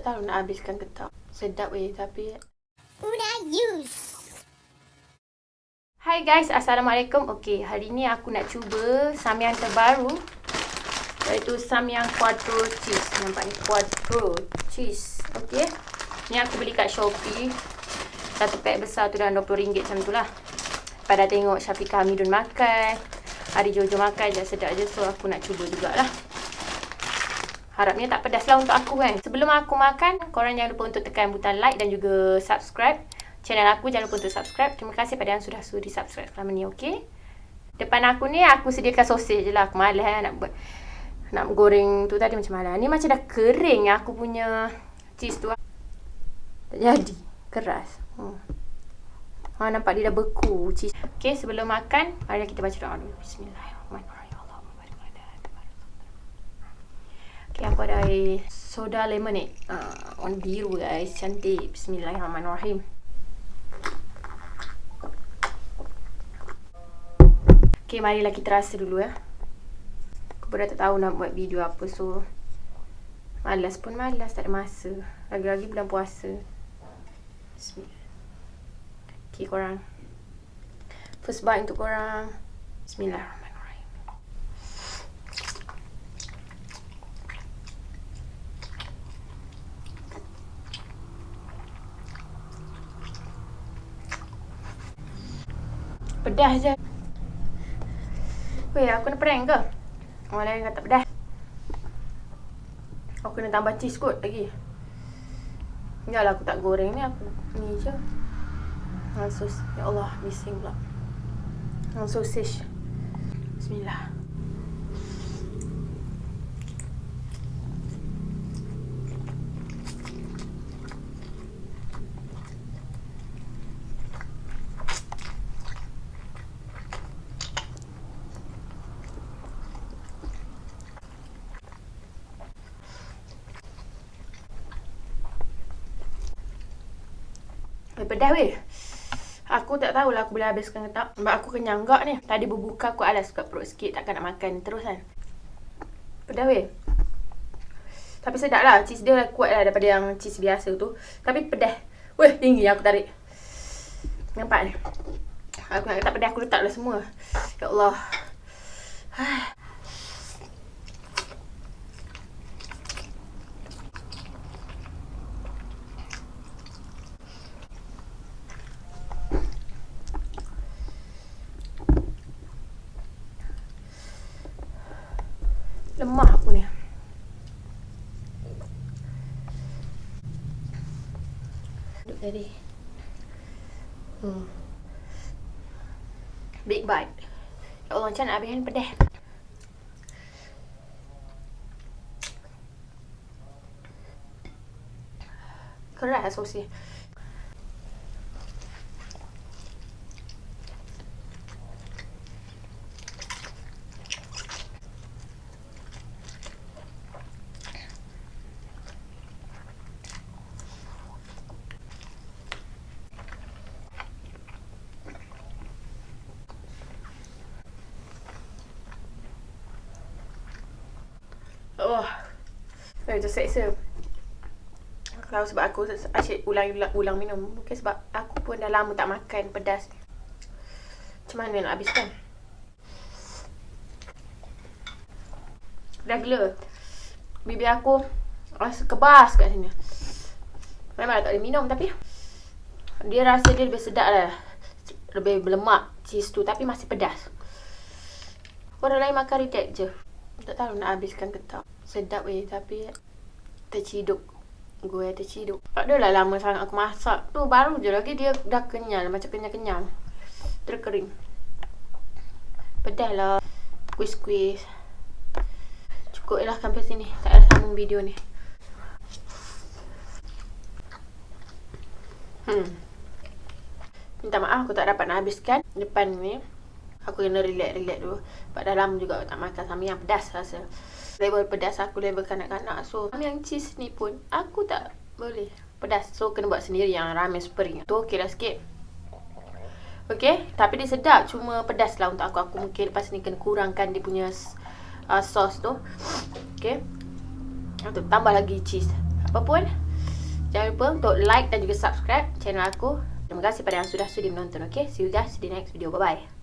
Tak tahu nak habiskan ke tak. Sedap weh tapi... Una use. Hai guys, Assalamualaikum. Okey, hari ni aku nak cuba samyang terbaru. Iaitu samyang quattro cheese. Nampak ni quattro cheese. Okey. Ni aku beli kat Shopee. Satu pack besar tu dalam RM20 macam tu lah. Pada tengok Syafiqah Hamidun makan. Hari Jojo makan je sedap je. So aku nak cuba jugalah. Harapnya tak pedas lah untuk aku kan. Sebelum aku makan, korang jangan lupa untuk tekan butang like dan juga subscribe. Channel aku jangan lupa untuk subscribe. Terima kasih pada yang sudah sudi subscribe selama ni, okay? Depan aku ni, aku sediakan sosis je lah. Aku malas eh, nak buat. Nak goreng tu tadi macam mana. Ni macam dah kering aku punya cheese tu. Tak jadi. Keras. Hmm. Ha, nampak dia dah beku cheese. Okay, sebelum makan, mari kita baca doa dulu. Bismillahirrahmanirrahim. Air soda lemonade. Uh, warna biru guys. Cantik. Bismillahirrahmanirrahim. Okay, marilah kita rasa dulu ya. Aku pun dah tak tahu nak buat video apa. So, malas pun malas. Tak ada masa. Lagi-lagi bulan puasa. Bismillah. Okay, korang. First bite untuk korang. Bismillahirrahmanirrahim. Pedas je. Weh, aku kena prank ke? Orang lain kata pedas. Aku kena tambah cheese kot lagi. Yalah aku tak goreng ni aku ni je. Sos. Ya Allah, bising pula. Sosis. Bismillah. Eh, pedas weh. Aku tak tahulah aku boleh habiskan ke tak. Sebab aku kenyang gak ni. Tadi berbuka aku alas kat perut sikit. Takkan nak makan terus kan. Pedas weh. Tapi sedap lah. Cheese dia kuat lah daripada yang cheese biasa tu. Tapi pedas. Weh, tinggi aku tarik. Nampak ni. Aku nak kata pedas aku letaklah semua. Ya Allah. Lemah aku ni. Duduk tadi. Hmm. Big bite. Ya Allah, macam nak habiskan pedas. Keras sosis. Oh. Saya terseksa. Kalau sebab aku asyik ulang-ulang ulang minum. Mungkin sebab aku pun dah lama tak makan pedas. Macam mana nak habiskan? Dah gila. Bibir aku rasa kebas kat sini. Memang tak boleh minum tapi dia rasa dia lebih sedap lah. Lebih berlemak cheese tu tapi masih pedas. Orang lain makan reject je. Tak tahu nak habiskan ke tak. Sedap weh tapi terciduk. Gue terciduk. Tak adalah lama sangat aku masak. Tu baru je lagi dia dah kenyal. Macam kenyal-kenyal. Terkering. Pedas lah. Squeeze-squeeze. Cukup lah sampai sini. Tak ada sambung video ni. Hmm. Minta maaf aku tak dapat nak habiskan depan ni. Aku kena relax-relax dulu. Sebab dah lama juga tak makan sama yang pedas rasa. Level pedas aku level kanak-kanak. So, yang cheese ni pun aku tak boleh pedas. So, kena buat sendiri yang ramen spring. Tu okey lah sikit. Okay. Tapi dia sedap. Cuma pedas lah untuk aku. Aku mungkin lepas ni kena kurangkan dia punya uh, sos tu. Okay. Untuk tambah lagi cheese. Apa pun. Jangan lupa untuk like dan juga subscribe channel aku. Terima kasih pada yang sudah sudi menonton. Okay, see you guys di next video. Bye-bye.